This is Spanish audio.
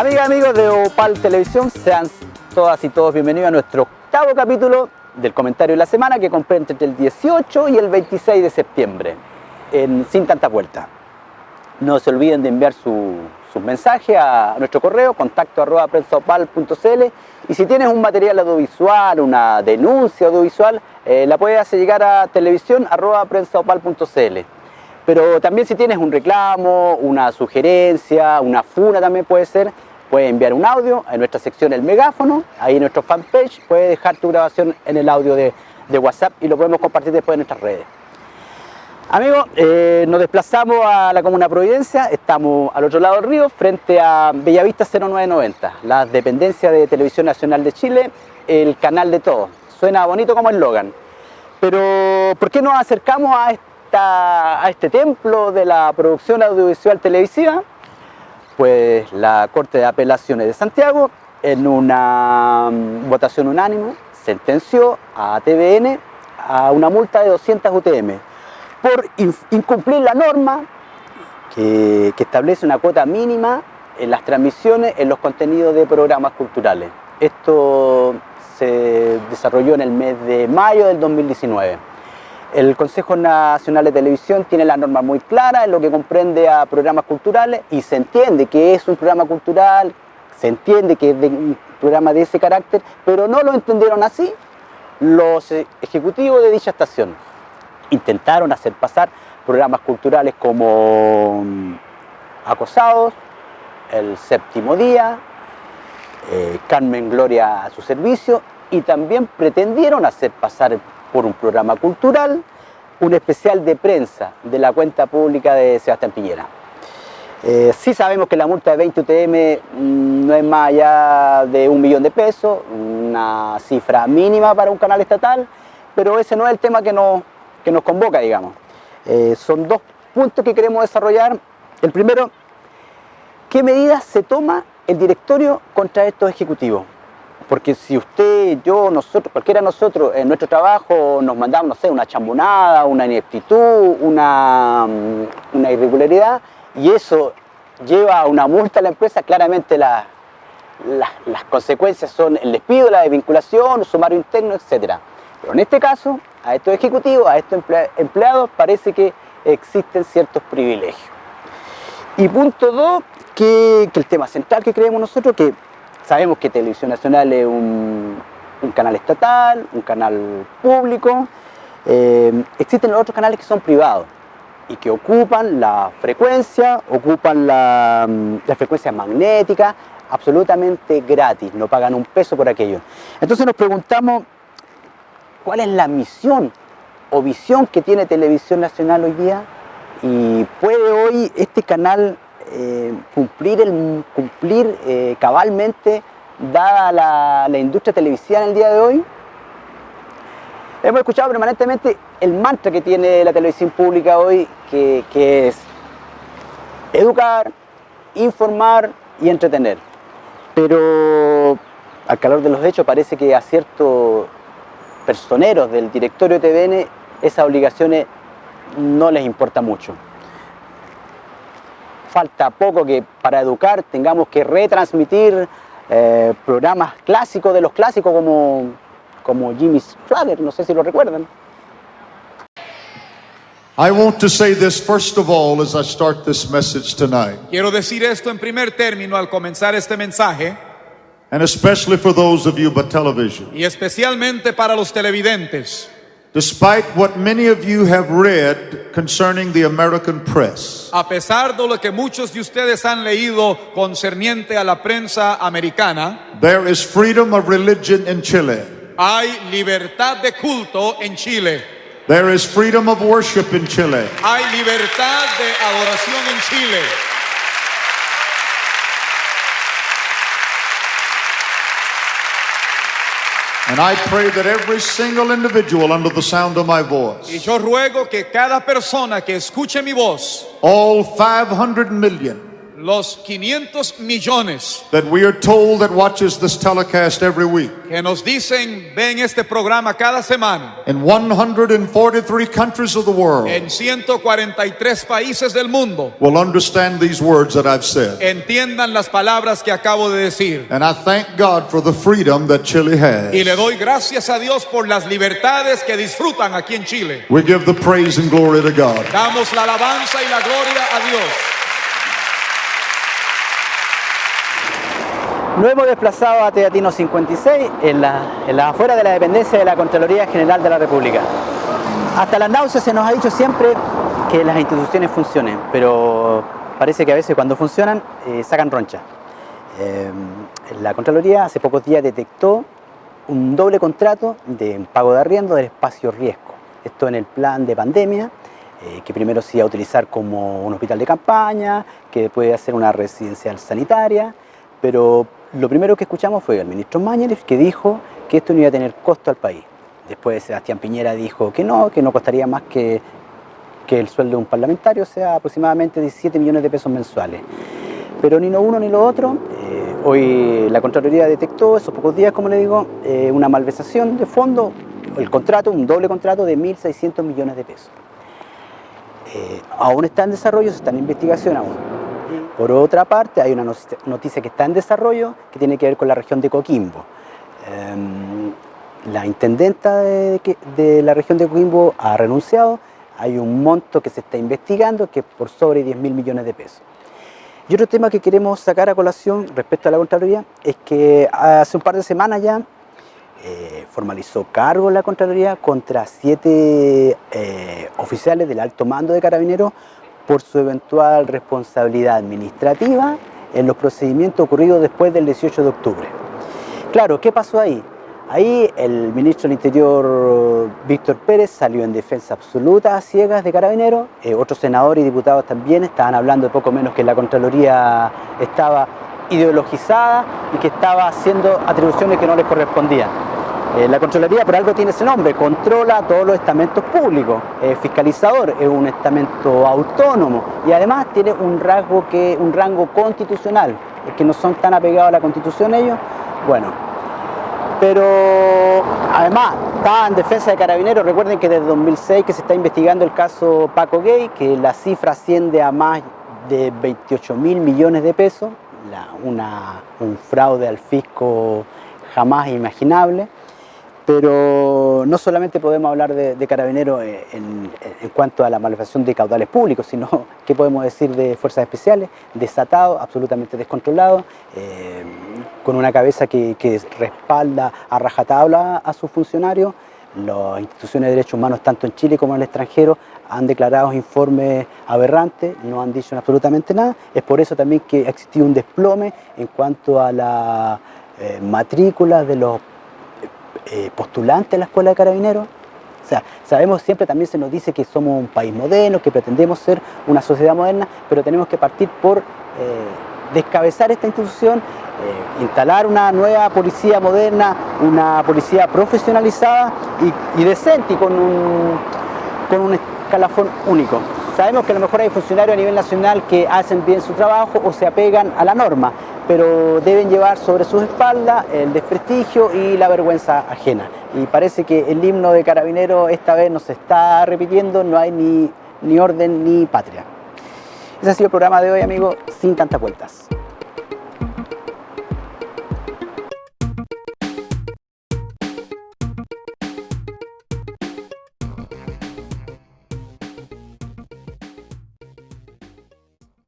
amigas amigos de Opal Televisión, sean todas y todos bienvenidos a nuestro octavo capítulo del comentario de la semana que comprende entre el 18 y el 26 de septiembre, en Sin Tanta Vuelta. No se olviden de enviar su, sus mensajes a nuestro correo contacto arroba prensaopal.cl y si tienes un material audiovisual, una denuncia audiovisual, eh, la puedes hacer llegar a televisión arroba. Pero también si tienes un reclamo, una sugerencia, una funa también puede ser, puedes enviar un audio en nuestra sección El Megáfono, ahí en nuestro fanpage, puedes dejar tu grabación en el audio de, WhatsApp y lo podemos compartir después en nuestras redes. Amigos, eh, nos desplazamos a la Comuna Providencia, estamos al otro lado del río, frente a Bellavista 0990, la dependencia de Televisión Nacional de Chile, el canal de todos. Suena bonito como eslogan, pero ¿por qué nos acercamos a este a este templo de la producción audiovisual televisiva? Pues la Corte de Apelaciones de Santiago, en una mm, votación unánime, sentenció a TVN a una multa de 200 UTM por incumplir la norma que establece una cuota mínima en las transmisiones en los contenidos de programas culturales. Esto se desarrolló en el mes de mayo del 2019. El Consejo Nacional de Televisión tiene la norma muy clara en lo que comprende a programas culturales y se entiende que es un programa cultural, se entiende que es un programa de ese carácter, pero no lo entendieron así los ejecutivos de dicha estación. Intentaron hacer pasar programas culturales como mm, Acosados, El Séptimo Día, eh, Carmen Gloria a su servicio y también pretendieron hacer pasar por un programa cultural, un especial de prensa de la cuenta pública de Sebastián Piñera. Eh, sí sabemos que la multa de 20 UTM mm, no es más allá de un millón de pesos, una cifra mínima para un canal estatal, pero ese no es el tema que nos, que nos convoca, digamos. Eh, son dos puntos que queremos desarrollar. El primero, ¿qué medidas se toma el directorio contra estos ejecutivos? Porque si usted, yo, nosotros, cualquiera de nosotros en nuestro trabajo nos mandamos, no sé, una chambonada, una ineptitud, una, mm, irregularidad, y eso lleva a una multa a la empresa, claramente la, las consecuencias son el despido, la desvinculación, sumario interno, etc. Pero en este caso, a estos ejecutivos, a estos empleados, parece que existen ciertos privilegios. Y punto dos, que, que el tema central que creemos nosotros, que Sabemos que Televisión Nacional es un, canal estatal, un canal público. Eh, existen otros canales que son privados y que ocupan la frecuencia, ocupan la, la frecuencia magnética, absolutamente gratis, no pagan un peso por aquello. Entonces nos preguntamos, ¿cuál es la misión o visión que tiene Televisión Nacional hoy día? Y puede hoy este canal eh, cumplir, el, cumplir eh, cabalmente dada la, industria televisiva en el día de hoy. Hemos escuchado permanentemente el mantra que tiene la televisión pública hoy, que, que es educar, informar y entretener. Pero al calor de los hechos parece que a ciertos personeros del directorio de TVN esas obligaciones no les importa mucho falta poco que para educar tengamos que retransmitir eh, programas clásicos de los clásicos como, como Jimmy Flatter, no sé si lo recuerdan. I want to say this first of all as I start this message tonight. Quiero decir esto en primer término al comenzar este mensaje. And especially for those of you by television. Y especialmente para los televidentes. Despite what many of you have read concerning the American press. A pesar de lo que muchos de ustedes han leído concerniente a la prensa americana, there is freedom of religion in Chile. Hay libertad de culto en Chile. There is freedom of worship in Chile. Hay libertad de adoración en Chile. And I pray that every single individual under the sound of my voice, y yo ruego que cada persona que escuche mi voz, all 500 million, los 500 millones that we are told that watches this telecast every week que nos dicen ven este programa cada semana in 143 countries of the world en 143 países del mundo will understand these words that I've said. entiendan las palabras que acabo de decir. And I thank God for the freedom that Chile has. Y le doy gracias a Dios por las libertades que disfrutan aquí en Chile. We give the praise and glory to God. Damos la alabanza y la gloria a Dios. Nos hemos desplazado a Teatino 56, en la, en la afuera de la dependencia de la Contraloría General de la República. Hasta las náuseas se nos ha dicho siempre que las instituciones funcionen, pero parece que a veces cuando funcionan eh, sacan roncha. Eh, la Contraloría hace pocos días detectó un doble contrato de pago de arriendo del espacio riesgo. Esto en el plan de pandemia, eh, que primero se iba a utilizar como un hospital de campaña, que a ser una residencial sanitaria, pero lo primero que escuchamos fue al ministro Mañalich que dijo que esto no iba a tener costo al país. Después Sebastián Piñera dijo que no, que no costaría más que, que el sueldo de un parlamentario, o sea, aproximadamente 17 millones de pesos mensuales. Pero ni lo uno ni lo otro. eh, hoy la Contraloría detectó, esos pocos días, como le digo, eh, una malversación de fondo, el contrato, un doble contrato de 1.600 millones de pesos. Eh, aún está en desarrollo, está en investigación aún. Por otra parte, hay una noticia- que está en desarrollo que tiene que ver con la región de Coquimbo. Em, la intendenta de la región de Coquimbo ha renunciado. Hay un monto que se está investigando que es por sobre 10 mil millones de pesos. Y otro tema que queremos sacar a colación respecto a la Contraloría es que hace un par de semanas ya eh, formalizó cargo la Contraloría contra siete eh, oficiales del alto mando de Carabineros por su eventual responsabilidad administrativa en los procedimientos ocurridos después del 18 de octubre. Claro, ¿qué pasó ahí? Ahí el ministro del Interior, Víctor Pérez, salió en defensa absoluta a ciegas de Carabineros. Eh, otros senadores y diputados también estaban hablando de poco menos que la Contraloría estaba ideologizada y que estaba haciendo atribuciones que no les correspondían. Eh, la Contraloría por algo tiene ese nombre, controla todos los estamentos públicos, es fiscalizador, es un estamento autónomo y además tiene un rasgo que, un rango constitucional, es que no son tan apegados a la constitución ellos, bueno, pero además está en defensa de carabineros, recuerden que desde 2006 que se está investigando el caso Paco Gay, que la cifra asciende a más de 28 mil millones de pesos, una- un fraude al fisco jamás imaginable. Pero no solamente podemos hablar de, de carabineros eh, en, cuanto a la malversación de caudales públicos, sino qué podemos decir de fuerzas especiales, desatado, absolutamente descontrolado, eh, con una cabeza que, que respalda a rajatabla a sus funcionarios. Las instituciones de derechos humanos, tanto en Chile como en el extranjero, han declarado informes aberrantes, no han dicho absolutamente nada. Es por eso también que ha existido un desplome en cuanto a la eh, matrícula de los eh, postulantes a la escuela de carabineros. O sea, sabemos siempre también se nos dice que somos un país moderno, que pretendemos ser una sociedad moderna, pero tenemos que partir por eh, descabezar esta institución, eh, instalar una nueva policía moderna, una policía profesionalizada y, y decente y con un, con un escalafón único. Sabemos que a lo mejor hay funcionarios a nivel nacional que hacen bien su trabajo o se apegan a la norma, pero deben llevar sobre sus espaldas el desprestigio y la vergüenza ajena. Y parece que el himno de Carabinero esta vez no se está repitiendo, no hay ni, ni orden ni patria. Ese ha sido el programa de hoy, amigos, sin tantas vueltas.